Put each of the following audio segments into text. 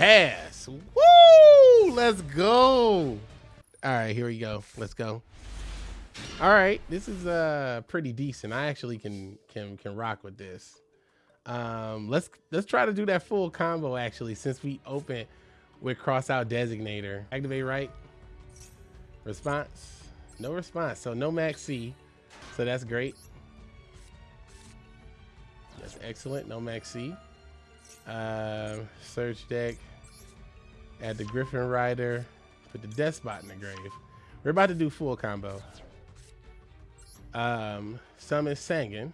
pass. Woo! Let's go. All right, here we go. Let's go. All right, this is uh pretty decent. I actually can can can rock with this. Um, let's let's try to do that full combo actually since we open with cross out designator. Activate right. Response. No response. So no Maxx C. So that's great. That's excellent. No Maxx C. Uh, search deck. Add the Gryphon Rider. Put the Despot in the grave. We're about to do full combo. Um, summon Sangan.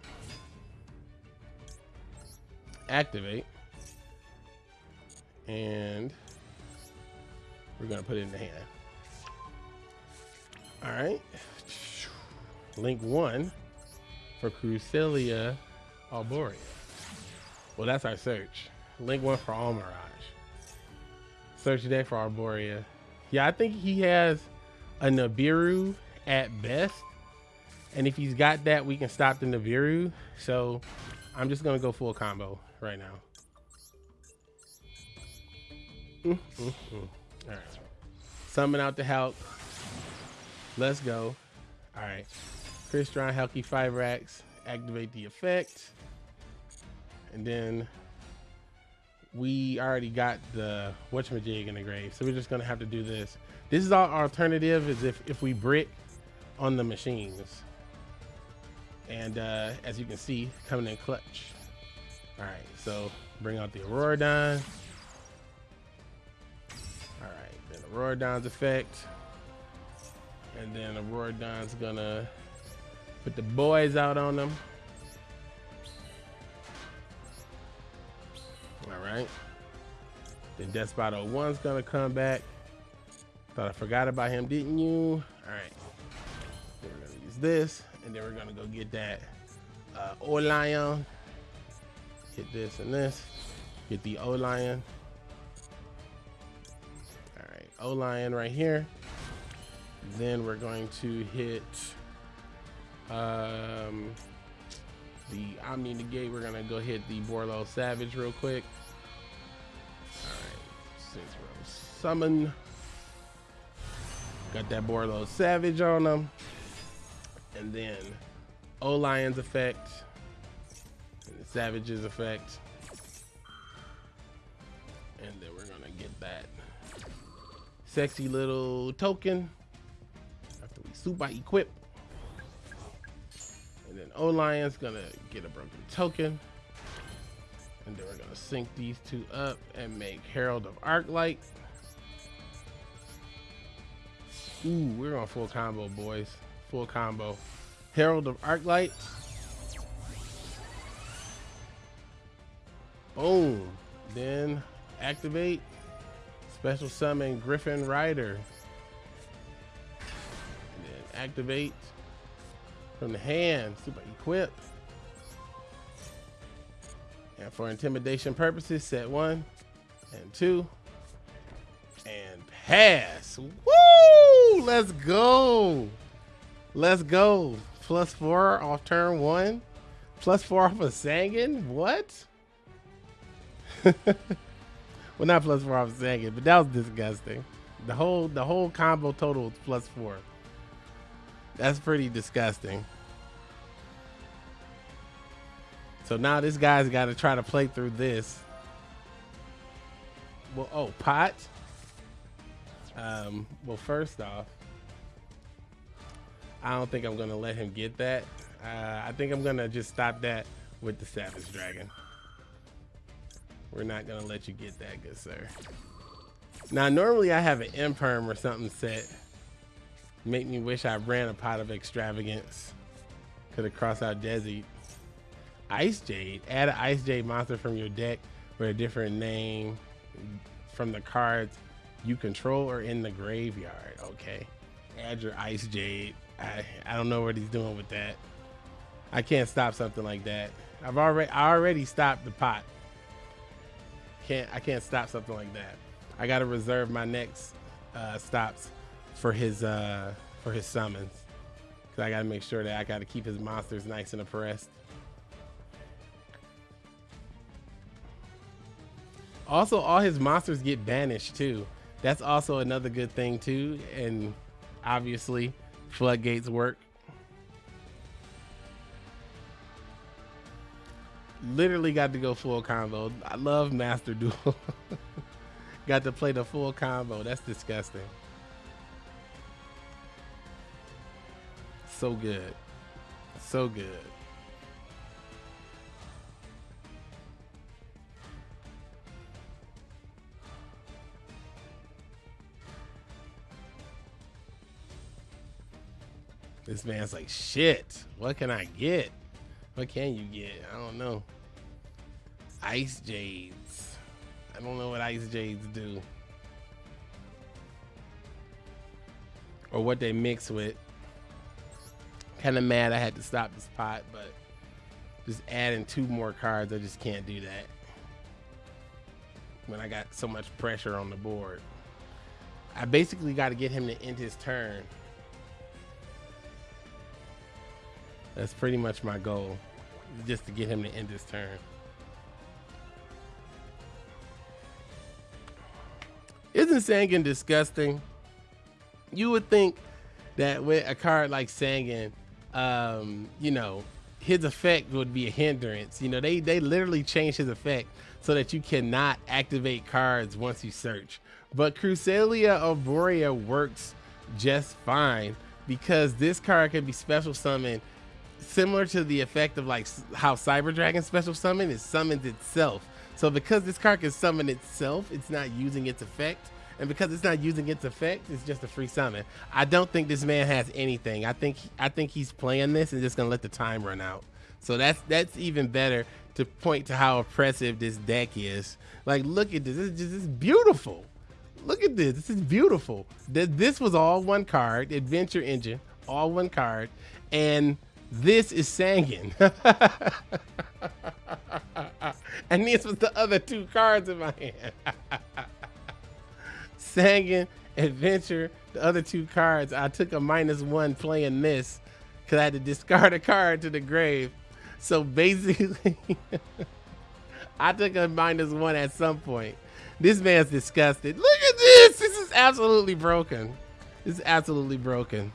Activate. And we're gonna put it in the hand. All right. Link one for Cresselia Arborea. Well, that's our search. Link one for Almiraj. Search deck for Arborea. Yeah, I think he has a Nibiru at best. And if he's got that, we can stop the Nibiru. So I'm just gonna go full combo right now. Mm, mm, mm. All right. Summon out the help. Let's go. All right. Crystron, Halqifibrax. Activate the effect. And then we already got the whatchamajig in the grave. So we're just to have to do this. This is our alternative is if, if we brick on the machines. And uh, as you can see, coming in clutch. All right, so bring out the Auroradon. All right, then Auroradon's effect. And then Auroradon's gonna put the boys out on them. All right. Then Death Despot 01's gonna come back. Thought I forgot about him, didn't you? All right. Then we're gonna use this, and then we're gonna go get that uh, O-Lion. Hit this and this. Get the O-Lion. All right, O-Lion right here. Then we're going to hit um, the Omni Negate. We're gonna go hit the Borreload Savage real quick. All right, six row summon. Got that Borreload Savage on them. And then O-Lion's effect. And the Savage's effect. And then we're gonna get that sexy little token after we super equip. O-Lion's gonna get a broken token. And then we're gonna sync these two up and make Herald of Arclight. Ooh, we're on full combo, boys. Full combo. Herald of Arclight. Boom. Then activate. Special summon Gryphon Rider. And then activate from the hand. Super equip. And for intimidation purposes, set one and two. And pass. Woo! Let's go. Let's go. Plus four off turn one. Plus four off of Sangan. What? well, not plus four off of Sangan, but that was disgusting. The whole the whole combo total was plus four. That's pretty disgusting. So now this guy's got to try to play through this. Well, oh, pot. Um, well, first off, I don't think I'm gonna let him get that. Uh, I think I'm gonna just stop that with the Savage Dragon. We're not gonna let you get that, good sir. Now, normally I have an imperm or something set. Make me wish I ran a pot of extravagance. Could have crossed out Desi. Ice Jade. Add an Ice Jade monster from your deck with a different name from the cards you control or in the graveyard. Okay. Add your Ice Jade. I, I don't know what he's doing with that. I can't stop something like that. I've already I already stopped the pot. Can't I can't stop something like that. I gotta reserve my next uh, stops for his uh, for his summons. Cause I gotta make sure that I gotta keep his monsters nice and oppressed. Also, all his monsters get banished too. That's also another good thing too. And obviously, floodgates work. Literally got to go full combo. I love Master Duel. got to play the full combo. That's disgusting. So good. So good. This man's like, shit, what can I get? What can you get? I don't know. Ice Jades. I don't know what Ice Jades do. Or what they mix with. Kind of mad I had to stop this pot, but just adding two more cards, I just can't do that. When I got so much pressure on the board. I basically got to get him to end his turn That's pretty much my goal, just to get him to end his turn. Isn't Sangan disgusting? You would think that with a card like Sangan, um, you know, his effect would be a hindrance. You know, they they literally changed his effect so that you cannot activate cards once you search. But Cresselia Arborea works just fine because this card can be special summoned similar to the effect of like how Cyber Dragon special summon is summons itself. So because this card can summon itself, it's not using its effect. And because it's not using its effect, it's just a free summon. I don't think this man has anything. I think I think he's playing this and just gonna let the time run out. So that's that's even better to point to how oppressive this deck is. Like, look at this. This is just this is beautiful. Look at this. This is beautiful. This was all one card, Adventure Engine, all one card, and this is Sangan. and these was the other two cards in my hand. Sangan, Adventure, the other two cards. I took a minus one playing this because I had to discard a card to the grave. So basically, I took a minus one at some point. This man's disgusted. Look at this. This is absolutely broken. This is absolutely broken.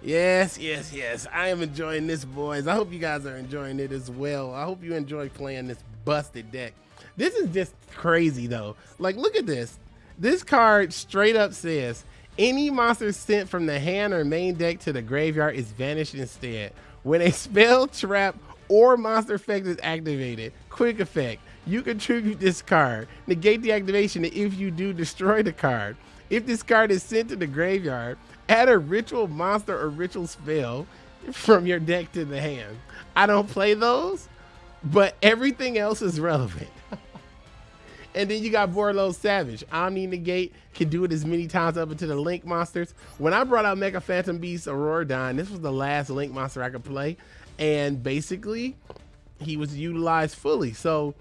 Yes, yes, yes. I am enjoying this, boys. I hope you guys are enjoying it as well. I hope you enjoy playing this busted deck. This is just crazy, though. Like, look at this. This card straight up says, any monster sent from the hand or main deck to the graveyard is vanished instead. When a spell, trap, or monster effect is activated, quick effect, you contribute this card. Negate the activation if you do destroy the card. If this card is sent to the graveyard, add a ritual monster or ritual spell from your deck to the hand. I don't play those, but everything else is relevant. And then you got Borreload Savage. Omni Negate can do it as many times up into the Link monsters. When I brought out Mecha Phantom Beast Auroradon, this was the last Link monster I could play. And basically, he was utilized fully. So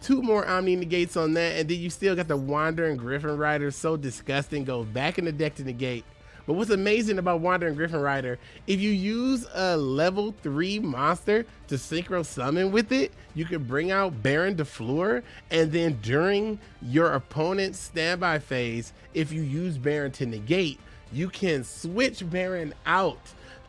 two more Omni Negates on that. And then you still got the Wandering Gryphon Rider. So disgusting. Go back in the deck to negate but what's amazing about Wandering Gryphon Rider, if you use a level 3 monster to synchro summon with it, you can bring out Baronne de Fleur, and then during your opponent's standby phase, if you use Baronne to negate, you can switch Baronne out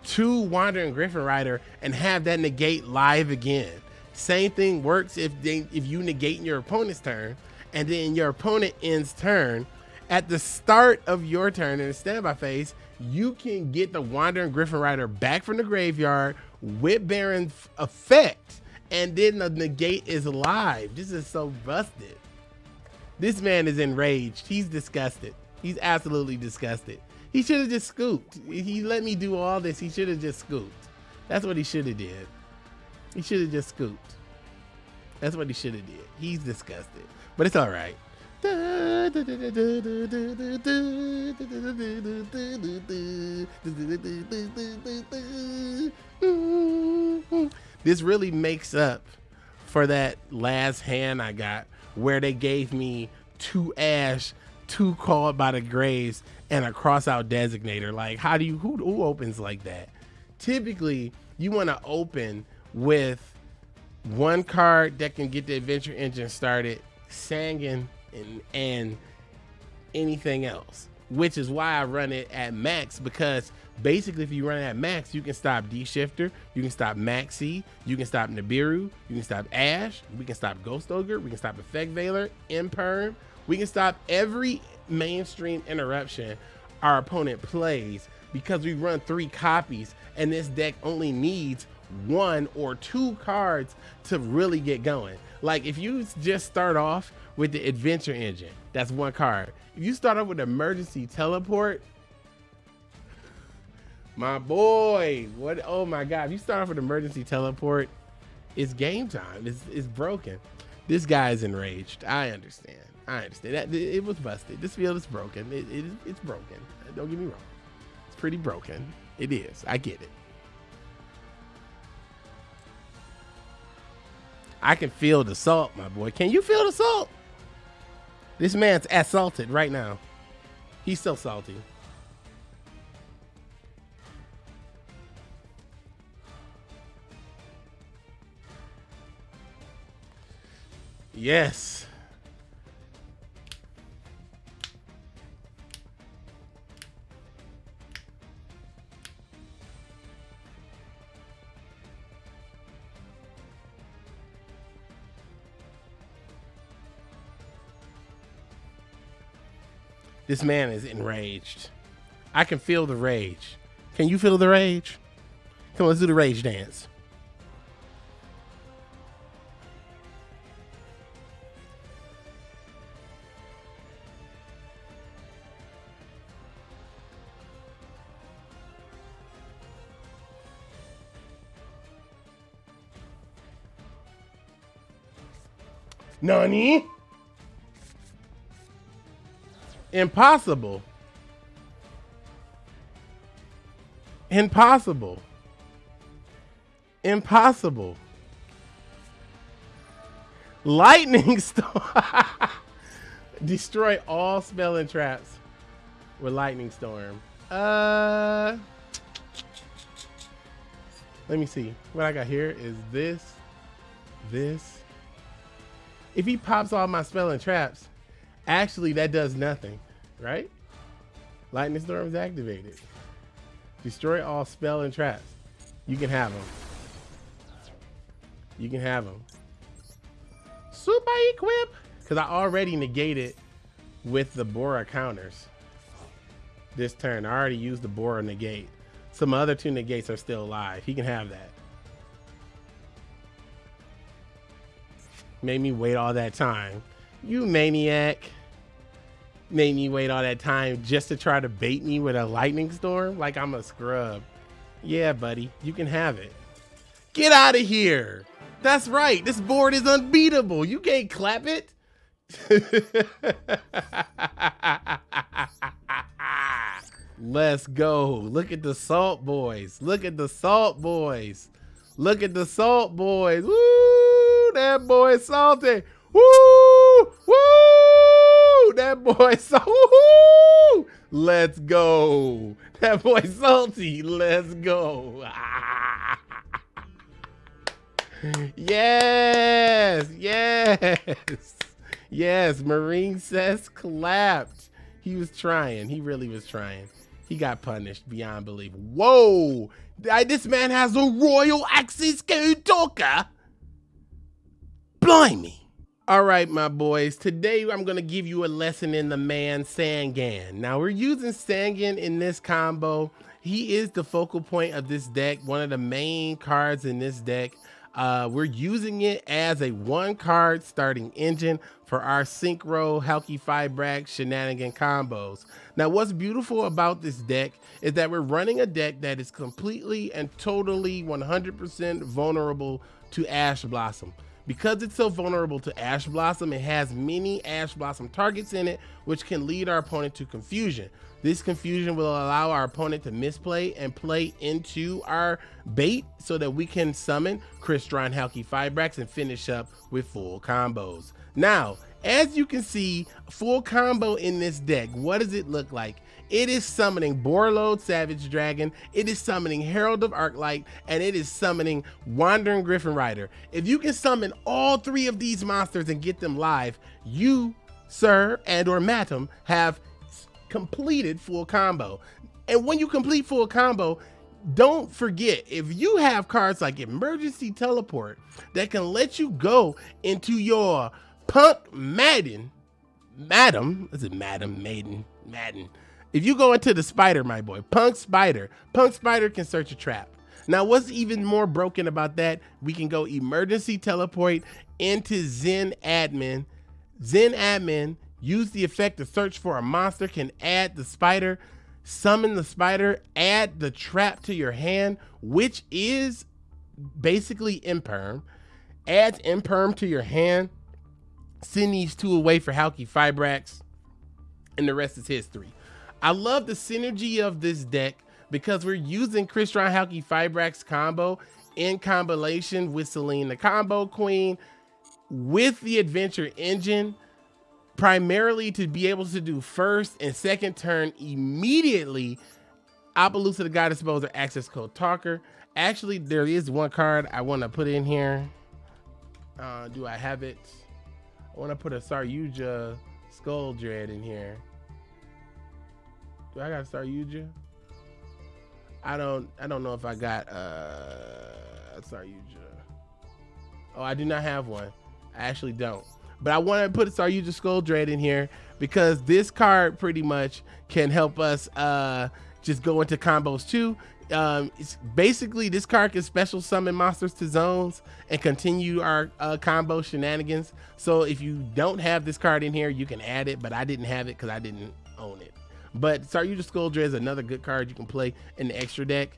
to Wandering Gryphon Rider and have that negate live again. Same thing works if they, if you negate in your opponent's turn, and then your opponent ends turn, at the start of your turn in the standby phase, you can get the Wandering Gryphon Rider back from the graveyard with Baronne effect, and then the negate is live. This is so busted. This man is enraged. He's disgusted. He's absolutely disgusted. He should have just scooped. He let me do all this. He should have just scooped. That's what he should have did. He should have just scooped. That's what he should have did. He's disgusted. But it's all right. This really makes up for that last hand I got where they gave me two ash, two called by the graves, and a cross out designator. Like, how do you who, who opens like that? Typically, you want to open with one card that can get the adventure engine started Sangan and, and anything else, which is why I run it at max because basically if you run it at max, you can stop D-Shifter, you can stop Maxi, you can stop Nibiru, you can stop Ash, we can stop Ghost Ogre, we can stop Effect Veiler, Imperm, we can stop every mainstream interruption our opponent plays because we run three copies and this deck only needs one or two cards to really get going. Like if you just start off with the adventure engine, that's one card. If you start off with emergency teleport, my boy, what? Oh my God! If you start off with emergency teleport, it's game time. It's it's broken. This guy is enraged. I understand. I understand that it was busted. This field is broken. It, it it's broken. Don't get me wrong. It's pretty broken. It is. I get it. I can feel the salt, my boy. Can you feel the salt? This man's assaulted right now. He's so salty. Yes. This man is enraged. I can feel the rage. Can you feel the rage? Come on, let's do the rage dance. Nani? Impossible. Impossible. Impossible. Lightning storm. Destroy all spell and traps with lightning storm. Uh Let me see. What I got here is this, this. If he pops all my spell and traps, Actually, that does nothing, right? Lightning Storm is activated. Destroy all spell and traps. You can have them. You can have them. Super equip! Because I already negated with the Bora counters. This turn, I already used the Bora negate. Some other two negates are still alive. He can have that. Made me wait all that time. You maniac made me wait all that time just to try to bait me with a lightning storm like I'm a scrub. Yeah, buddy, you can have it. Get out of here. That's right. This board is unbeatable. You can't clap it. Let's go. Look at the salt boys. Look at the salt boys. Look at the salt boys. Woo! That boy salty. Woo! Woo! That boy so Let's go. That boy salty. Let's go. yes. Yes. Yes. Marine says clapped. He was trying. He really was trying. He got punished beyond belief. Whoa. This man has a royal access code talker. Blimey. All right, my boys, today I'm gonna give you a lesson in the man Sangan. Now we're using Sangan in this combo. He is the focal point of this deck, one of the main cards in this deck. Uh, we're using it as a one card starting engine for our Synchro Halqifibrax shenanigan combos. Now, what's beautiful about this deck is that we're running a deck that is completely and totally 100% vulnerable to Ash Blossom. Because it's so vulnerable to Ash Blossom, it has many Ash Blossom targets in it, which can lead our opponent to confusion. This confusion will allow our opponent to misplay and play into our bait so that we can summon Crystron Halqifibrax and finish up with full combos. Now, as you can see, full combo in this deck. What does it look like? It is summoning Borreload Savage Dragon, it is summoning Herald of Arclight, and it is summoning Wandering Gryphon Rider. If you can summon all three of these monsters and get them live, you, sir, and or madam, have completed full combo. And when you complete full combo, don't forget if you have cards like emergency teleport that can let you go into your punk madden madam is it madam maiden madden if you go into the spider my boy punk spider punk spider can search a trap now what's even more broken about that we can go emergency teleport into zen admin zen admin use the effect to search for a monster can add the spider summon the spider, add the trap to your hand, which is basically imperm. Adds imperm to your hand. Send these two away for Halqifibrax, and the rest is history. I love the synergy of this deck because we're using Crystron Halqifibrax combo in combination with Selene the Combo Queen with the Adventure Engine primarily to be able to do first and second turn immediately. Apollousa the God Disposer access code talker. Actually, there is one card I want to put in here. Uh, do I have it? I want to put a Saryuja Skull Dread in here. Do I got a Saryuja? I don't I don't know if I got uh, a Saryuja. Oh, I do not have one. I actually don't. But I want to put a Saryuja Skull Dread in here because this card pretty much can help us uh, just go into combos too. Um, it's basically this card can special summon monsters to zones and continue our uh, combo shenanigans. So if you don't have this card in here, you can add it, but I didn't have it because I didn't own it. But Saryuja Skull Dread is another good card you can play in the extra deck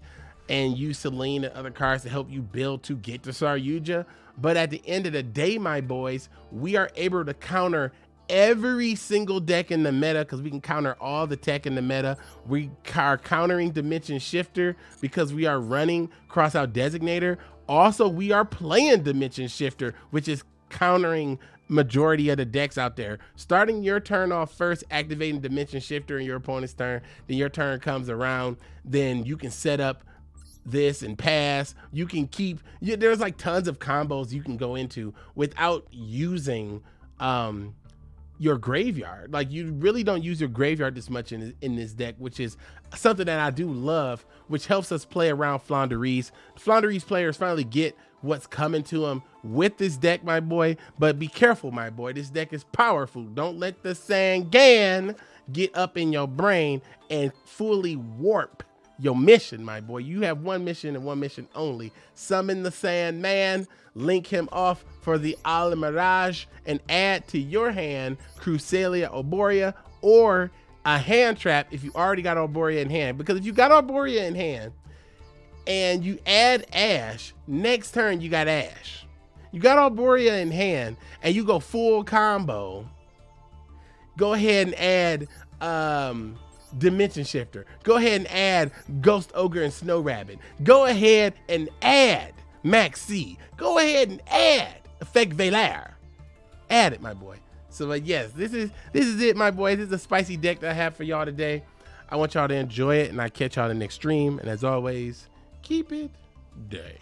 and use Selene and other cards to help you build to get to Saryuja. But at the end of the day, my boys, we are able to counter every single deck in the meta because we can counter all the tech in the meta. We are countering Dimension Shifter because we are running Crossout Designator. Also, we are playing Dimension Shifter, which is countering majority of the decks out there. Starting your turn off first, activating Dimension Shifter in your opponent's turn, then your turn comes around, then you can set up this and pass. You can keep, you, there's like tons of combos you can go into without using um, your graveyard. Like you really don't use your graveyard this much in, in this deck, which is something that I do love, which helps us play around Floowandereeze. Floowandereeze players finally get what's coming to them with this deck, my boy. But be careful, my boy. This deck is powerful. Don't let the Sangan get up in your brain and fully warp your mission, my boy. You have one mission and one mission only. Summon the Sandman, link him off for the Almiraj, and add to your hand Cresselia Arborea or a hand trap if you already got Arborea in hand. Because if you got Arborea in hand and you add Ash, next turn you got Ash. You got Arborea in hand and you go full combo. Go ahead and add um Dimension Shifter. Go ahead and add Ghost Ogre and Snow Rabbit. Go ahead and add Maxx C. Go ahead and add Effect Veiler. Add it, my boy. So uh, yes, this is this is it, my boy. This is a spicy deck that I have for y'all today. I want y'all to enjoy it, and I catch y'all in the next stream. And as always, keep it day.